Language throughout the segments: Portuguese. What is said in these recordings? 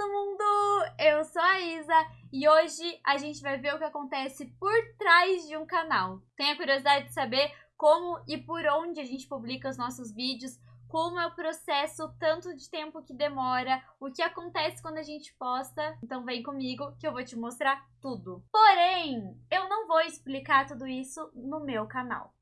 todo mundo! Eu sou a Isa e hoje a gente vai ver o que acontece por trás de um canal. Tem a curiosidade de saber como e por onde a gente publica os nossos vídeos, como é o processo, tanto de tempo que demora, o que acontece quando a gente posta. Então vem comigo que eu vou te mostrar tudo. Porém, eu não vou explicar tudo isso no meu canal.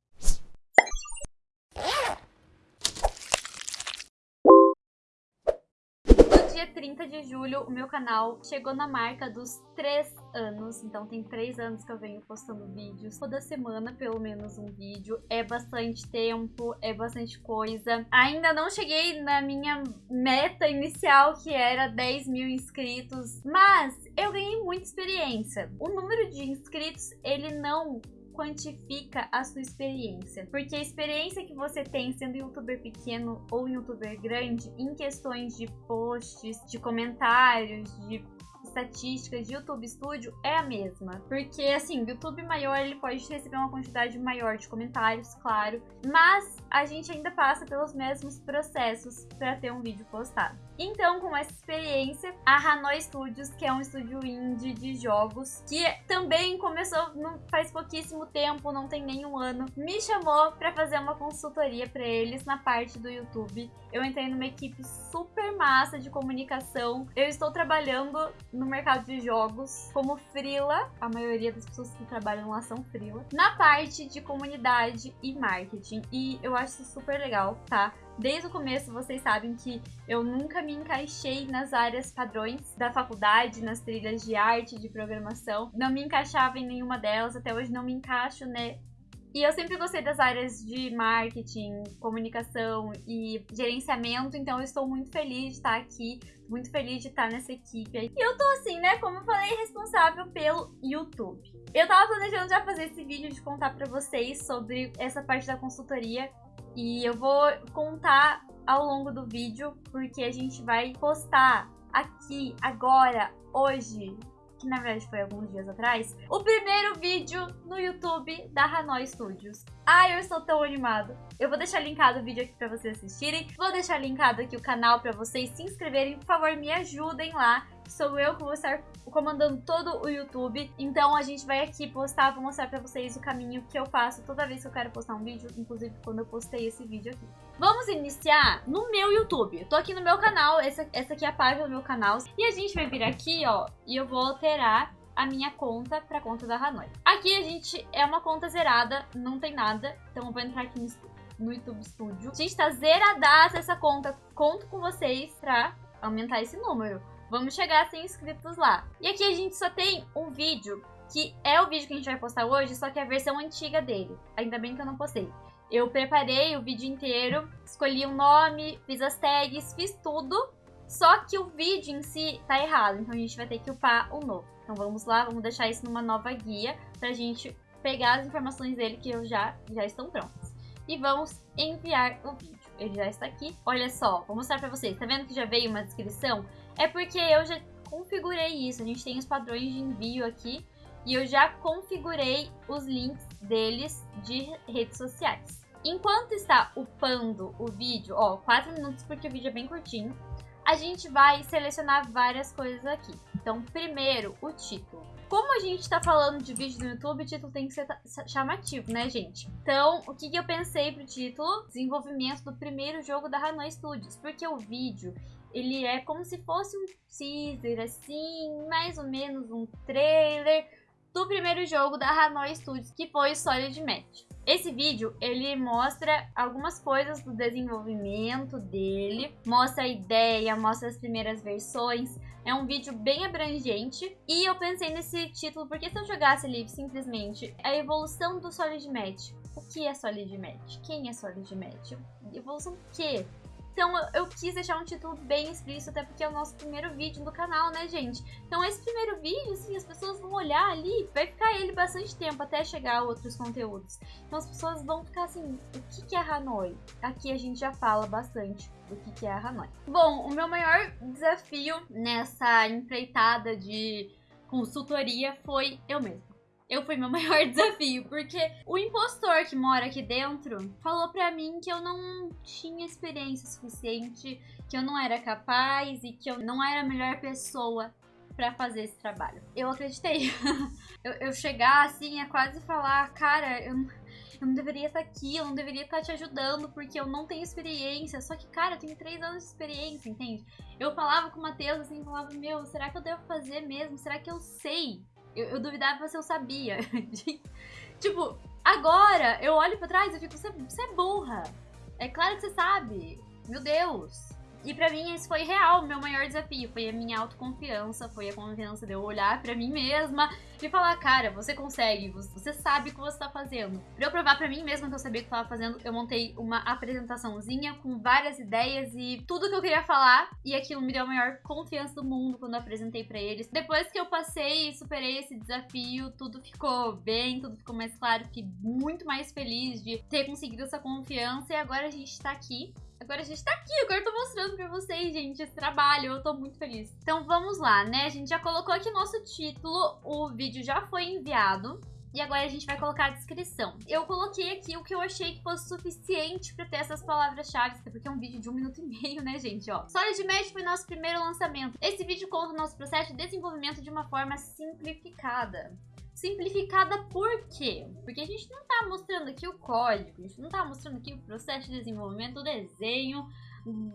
30 de julho, o meu canal chegou na marca dos 3 anos. Então tem 3 anos que eu venho postando vídeos. Toda semana, pelo menos um vídeo. É bastante tempo, é bastante coisa. Ainda não cheguei na minha meta inicial, que era 10 mil inscritos. Mas eu ganhei muita experiência. O número de inscritos, ele não quantifica a sua experiência. Porque a experiência que você tem sendo youtuber pequeno ou youtuber grande em questões de posts, de comentários, de estatísticas de YouTube Studio é a mesma. Porque, assim, o YouTube maior, ele pode receber uma quantidade maior de comentários, claro. Mas a gente ainda passa pelos mesmos processos para ter um vídeo postado. Então, com essa experiência, a Hanoi Studios, que é um estúdio indie de jogos, que também começou não faz pouquíssimo tempo, não tem nenhum ano, me chamou para fazer uma consultoria para eles na parte do YouTube. Eu entrei numa equipe super massa de comunicação. Eu estou trabalhando no mercado de jogos como frila, a maioria das pessoas que trabalham lá são frila, na parte de comunidade e marketing. E eu acho isso super legal, tá? Desde o começo vocês sabem que eu nunca me encaixei nas áreas padrões da faculdade, nas trilhas de arte, de programação. Não me encaixava em nenhuma delas, até hoje não me encaixo, né? E eu sempre gostei das áreas de marketing, comunicação e gerenciamento, então eu estou muito feliz de estar aqui, muito feliz de estar nessa equipe. E eu tô assim, né, como eu falei, responsável pelo YouTube. Eu tava planejando já fazer esse vídeo de contar pra vocês sobre essa parte da consultoria e eu vou contar ao longo do vídeo, porque a gente vai postar aqui, agora, hoje, que na verdade foi alguns dias atrás, o primeiro vídeo no YouTube da Hanoi Studios. Ai, eu estou tão animado. Eu vou deixar linkado o vídeo aqui para vocês assistirem. Vou deixar linkado aqui o canal para vocês se inscreverem. Por favor, me ajudem lá. Sou eu que vou estar comandando todo o YouTube. Então a gente vai aqui postar, vou mostrar pra vocês o caminho que eu faço toda vez que eu quero postar um vídeo. Inclusive quando eu postei esse vídeo aqui. Vamos iniciar no meu YouTube. Eu tô aqui no meu canal, essa, essa aqui é a página do meu canal. E a gente vai vir aqui, ó, e eu vou alterar a minha conta para conta da Hanoi. Aqui a gente é uma conta zerada, não tem nada, então eu vou entrar aqui no, no YouTube Studio. A gente tá zeradaça essa conta, conto com vocês pra aumentar esse número. Vamos chegar a 100 inscritos lá. E aqui a gente só tem um vídeo, que é o vídeo que a gente vai postar hoje, só que é a versão antiga dele. Ainda bem que eu não postei. Eu preparei o vídeo inteiro, escolhi o um nome, fiz as tags, fiz tudo. Só que o vídeo em si tá errado, então a gente vai ter que upar o novo. Então vamos lá, vamos deixar isso numa nova guia pra gente pegar as informações dele que já, já estão prontas. E vamos enviar o vídeo. Ele já está aqui. Olha só, vou mostrar pra vocês. Tá vendo que já veio uma descrição? É porque eu já configurei isso. A gente tem os padrões de envio aqui. E eu já configurei os links deles de redes sociais. Enquanto está upando o vídeo, ó, 4 minutos porque o vídeo é bem curtinho, a gente vai selecionar várias coisas aqui. Então, primeiro, o título. Como a gente tá falando de vídeo no YouTube, o título tem que ser chamativo, né, gente? Então, o que, que eu pensei pro título? Desenvolvimento do primeiro jogo da Hanoi Studios. Porque o vídeo, ele é como se fosse um teaser, assim, mais ou menos um trailer do primeiro jogo da Hanoi Studios, que foi o Solid Match. Esse vídeo, ele mostra algumas coisas do desenvolvimento dele, mostra a ideia, mostra as primeiras versões. É um vídeo bem abrangente e eu pensei nesse título porque se eu jogasse ali simplesmente a evolução do Solid Match, o que é Solid Match? Quem é Solid Match? Evolução do quê? Então eu quis deixar um título bem explícito, até porque é o nosso primeiro vídeo do canal, né, gente? Então esse primeiro vídeo, assim, as pessoas vão olhar ali, vai ficar ele bastante tempo até chegar a outros conteúdos. Então as pessoas vão ficar assim, o que, que é Hanoi? Aqui a gente já fala bastante do que, que é Hanoi. Bom, o meu maior desafio nessa empreitada de consultoria foi eu mesma. Eu fui meu maior desafio, porque o impostor que mora aqui dentro falou pra mim que eu não tinha experiência suficiente, que eu não era capaz e que eu não era a melhor pessoa para fazer esse trabalho. Eu acreditei. eu, eu, chegar assim é quase falar, cara, eu, eu não deveria estar aqui, eu não deveria estar te ajudando porque eu não tenho experiência. Só que, cara, eu tenho três anos de experiência, entende? Eu falava com o Matheus assim, falava, meu, será que eu devo fazer mesmo? Será que eu sei? Eu, eu duvidava se eu sabia. tipo, agora eu olho para trás e fico, você é burra. É claro que você sabe. Meu Deus. E para mim esse foi real, o meu maior desafio, foi a minha autoconfiança, foi a confiança de eu olhar para mim mesma e falar, cara, você consegue, você sabe o que você tá fazendo. Pra eu provar para mim mesma que eu sabia o que eu tava fazendo, eu montei uma apresentaçãozinha com várias ideias e tudo que eu queria falar, e aquilo me deu a maior confiança do mundo quando eu apresentei para eles. Depois que eu passei e superei esse desafio, tudo ficou bem, tudo ficou mais claro, fiquei muito mais feliz de ter conseguido essa confiança e agora a gente tá aqui Agora a gente tá aqui, agora eu tô mostrando pra vocês, gente, esse trabalho, eu tô muito feliz. Então vamos lá, né? A gente já colocou aqui nosso título, o vídeo já foi enviado. E agora a gente vai colocar a descrição. Eu coloquei aqui o que eu achei que fosse suficiente para ter essas palavras-chave, porque é um vídeo de um minuto e meio, né, gente? Ó, Solid Match foi nosso primeiro lançamento. Esse vídeo conta o nosso processo de desenvolvimento de uma forma simplificada. Simplificada por quê? Porque a gente não está mostrando aqui o código, a gente não está mostrando aqui o processo de desenvolvimento, o desenho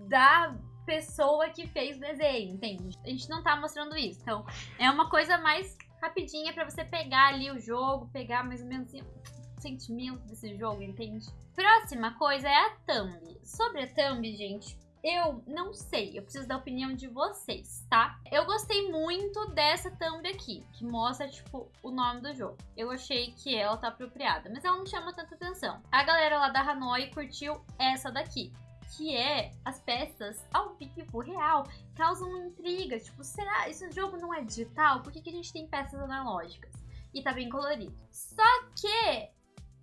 da pessoa que fez o desenho, entende? A gente não está mostrando isso. Então, é uma coisa mais rapidinha para você pegar ali o jogo, pegar mais ou menos o sentimento desse jogo, entende? Próxima coisa é a thumb. Sobre a thumb, gente, eu não sei, eu preciso da opinião de vocês, tá? Eu gostei muito dessa thumb aqui, que mostra, tipo, o nome do jogo. Eu achei que ela tá apropriada, mas ela não chama tanta atenção. A galera lá da Hanoi curtiu essa daqui, que é as peças ao vivo, real, causam intriga. Tipo, será esse jogo não é digital? Por que, que a gente tem peças analógicas? E tá bem colorido. Só que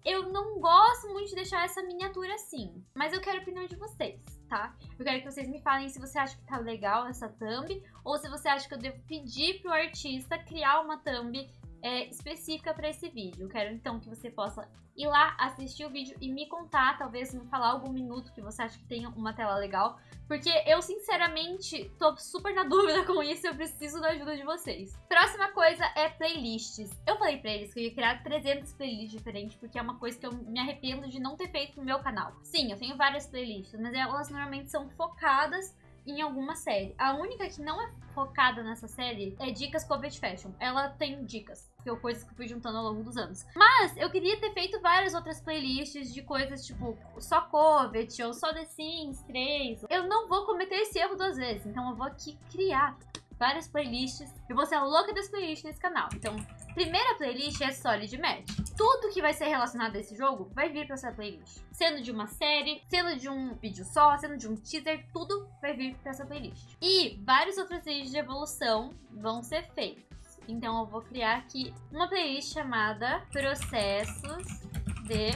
eu não gosto muito de deixar essa miniatura assim, mas eu quero a opinião de vocês tá? Eu quero que vocês me falem se você acha que tá legal essa thumb ou se você acha que eu devo pedir pro artista criar uma thumb é, específica para esse vídeo. Quero então que você possa ir lá, assistir o vídeo e me contar, talvez me falar algum minuto que você acha que tenha uma tela legal, porque eu sinceramente tô super na dúvida com isso e eu preciso da ajuda de vocês. Próxima coisa é playlists. Eu falei pra eles que eu ia criar 300 playlists diferentes, porque é uma coisa que eu me arrependo de não ter feito no meu canal. Sim, eu tenho várias playlists, mas elas normalmente são focadas em alguma série. A única que não é focada nessa série é Dicas Covet Fashion. Ela tem dicas, que são coisas que eu fui juntando ao longo dos anos. Mas eu queria ter feito várias outras playlists de coisas tipo só Covet ou só The Sims 3. Eu não vou cometer esse erro duas vezes, então eu vou aqui criar várias playlists. Eu vou ser a louca das playlists nesse canal. Então, primeira playlist é Solid Match. Tudo que vai ser relacionado a esse jogo vai vir para essa playlist. Sendo de uma série, sendo de um vídeo só, sendo de um teaser, tudo vai vir para essa playlist. E vários outros vídeos de evolução vão ser feitos. Então eu vou criar aqui uma playlist chamada Processos de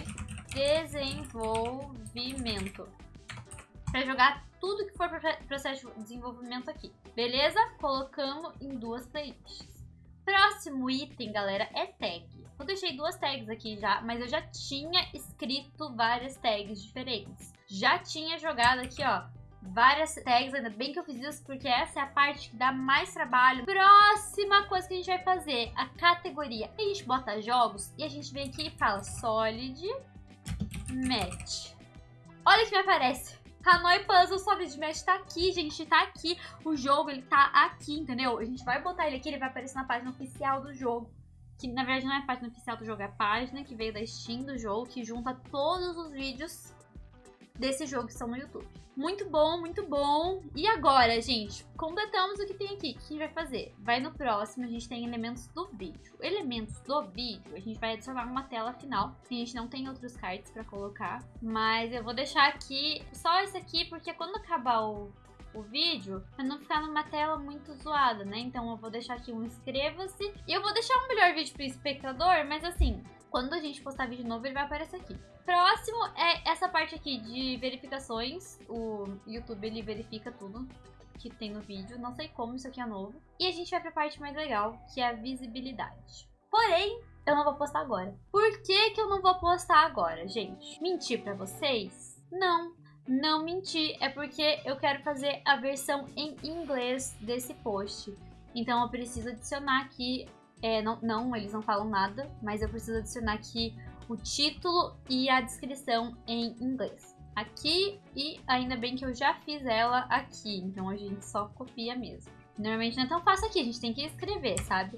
Desenvolvimento. Para jogar tudo que for processo de desenvolvimento aqui. Beleza? Colocamos em duas playlists. Próximo item, galera, é tag. Eu deixei duas tags aqui já, mas eu já tinha escrito várias tags diferentes. Já tinha jogado aqui, ó, várias tags, ainda bem que eu fiz isso, porque essa é a parte que dá mais trabalho. Próxima coisa que a gente vai fazer, a categoria. A gente bota jogos e a gente vem aqui e fala Solid Match. Olha o que me aparece. Hanoi Puzzle Solid Match tá aqui, gente, tá aqui. O jogo, ele tá aqui, entendeu? A gente vai botar ele aqui, ele vai aparecer na página oficial do jogo. Que na verdade não é a página oficial do jogo, é a página que veio da Steam do jogo, que junta todos os vídeos desse jogo que estão no YouTube. Muito bom, muito bom. E agora, gente, completamos o que tem aqui. O que a gente vai fazer? Vai no próximo, a gente tem elementos do vídeo. Elementos do vídeo, a gente vai adicionar uma tela final. A gente não tem outros cards pra colocar. Mas eu vou deixar aqui só esse aqui, porque quando acabar o, o vídeo, pra não ficar numa tela muito zoada, né? Então eu vou deixar aqui um inscreva-se. E eu vou deixar um melhor vídeo pro espectador, mas assim, quando a gente postar vídeo novo, ele vai aparecer aqui. Próximo é essa parte aqui de verificações. O YouTube, ele verifica tudo que tem no vídeo. Não sei como, isso aqui é novo. E a gente vai pra parte mais legal, que é a visibilidade. Porém, eu não vou postar agora. Por que que eu não vou postar agora, gente? Mentir pra vocês? Não, não menti. É porque eu quero fazer a versão em inglês desse post. Então eu preciso adicionar aqui... É, não, não, eles não falam nada, mas eu preciso adicionar aqui o título e a descrição em inglês. Aqui, e ainda bem que eu já fiz ela aqui, então a gente só copia mesmo. Normalmente não é tão fácil aqui, a gente tem que escrever, sabe?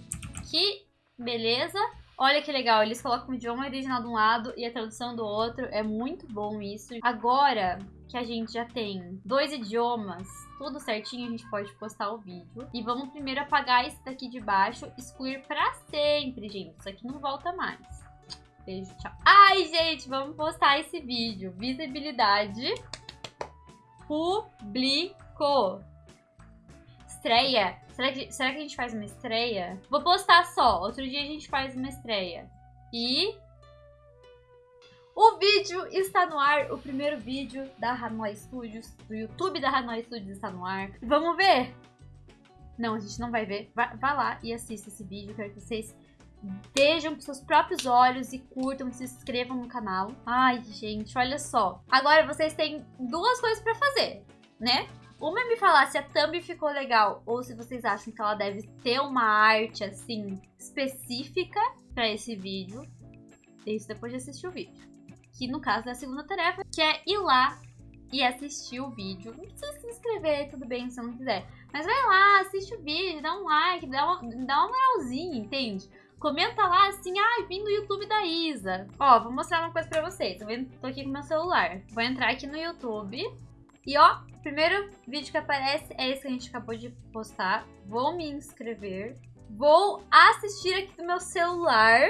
Que beleza. Olha que legal, eles colocam o idioma original de um lado e a tradução do outro. É muito bom isso. Agora que a gente já tem dois idiomas, tudo certinho, a gente pode postar o vídeo. E vamos primeiro apagar esse daqui de baixo, excluir pra sempre, gente. Isso aqui não volta mais. Beijo, tchau. Ai, gente, vamos postar esse vídeo. Visibilidade. Publicou estreia. Será que, será que a gente faz uma estreia? Vou postar só. Outro dia a gente faz uma estreia. E... O vídeo está no ar. O primeiro vídeo da Hanoi Studios, do YouTube da Hanoi Studios está no ar. Vamos ver? Não, a gente não vai ver. Vai, vai lá e assista esse vídeo. Quero que vocês vejam com seus próprios olhos e curtam, se inscrevam no canal. Ai, gente, olha só. Agora vocês têm duas coisas pra fazer, né? Uma é me falar se a thumb ficou legal ou se vocês acham que ela deve ter uma arte, assim, específica para esse vídeo. Isso depois de assistir o vídeo. Que no caso é a segunda tarefa, que é ir lá e assistir o vídeo. Não precisa se inscrever, tudo bem, se não quiser. Mas vai lá, assiste o vídeo, dá um like, dá uma, dá uma moralzinha, entende? Comenta lá assim, ah, vim do YouTube da Isa. Ó, vou mostrar uma coisa pra vocês. Vendo, tô aqui com meu celular. Vou entrar aqui no YouTube e ó, primeiro vídeo que aparece é esse que a gente acabou de postar. Vou me inscrever. Vou assistir aqui do meu celular.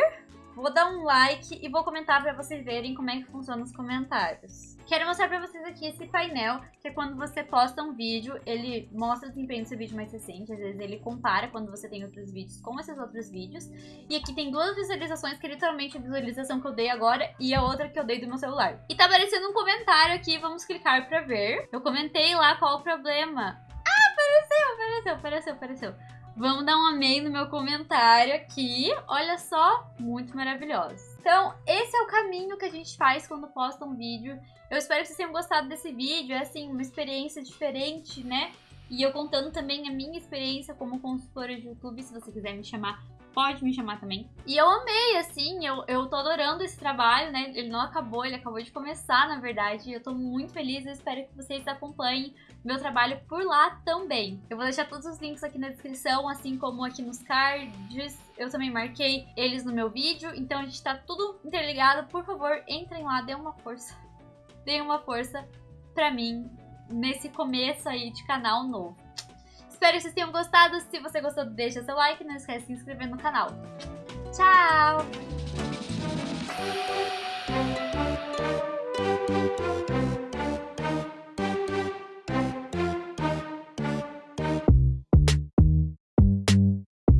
Vou dar um like e vou comentar pra vocês verem como é que funciona os comentários. Quero mostrar pra vocês aqui esse painel, que é quando você posta um vídeo, ele mostra o desempenho do seu vídeo mais recente, às vezes ele compara quando você tem outros vídeos com esses outros vídeos. E aqui tem duas visualizações, que é literalmente a visualização que eu dei agora e a outra que eu dei do meu celular. E tá aparecendo um comentário aqui, vamos clicar pra ver. Eu comentei lá qual o problema. Ah, apareceu, apareceu, apareceu, apareceu. Vamos dar um amei no meu comentário aqui. Olha só, muito maravilhoso. Então, esse é o caminho que a gente faz quando posta um vídeo. Eu espero que vocês tenham gostado desse vídeo. É, assim, uma experiência diferente, né? E eu contando também a minha experiência como consultora de YouTube, se você quiser me chamar, pode me chamar também. E eu amei, assim, eu, eu tô adorando esse trabalho, né? Ele não acabou, ele acabou de começar, na verdade. Eu tô muito feliz, eu espero que vocês acompanhem meu trabalho por lá também. Eu vou deixar todos os links aqui na descrição, assim como aqui nos cards. Eu também marquei eles no meu vídeo, então a gente tá tudo interligado. Por favor, entrem lá, dê uma força. Dê uma força pra mim nesse começo aí de canal novo. Espero que vocês tenham gostado. Se você gostou, deixa seu like. Não esquece de se inscrever no canal. Tchau!